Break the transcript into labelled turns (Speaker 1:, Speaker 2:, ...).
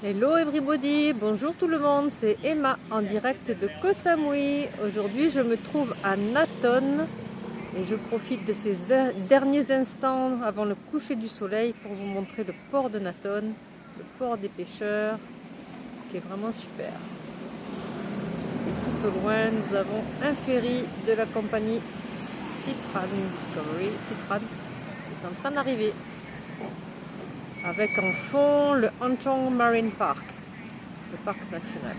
Speaker 1: Hello everybody, bonjour tout le monde, c'est Emma en direct de Koh Samui. Aujourd'hui je me trouve à Naton et je profite de ces derniers instants avant le coucher du soleil pour vous montrer le port de Naton, le port des pêcheurs qui est vraiment super. Et tout au loin nous avons un ferry de la compagnie Citran Discovery. Citran est en train d'arriver avec en fond le Anchong Marine Park, le parc national.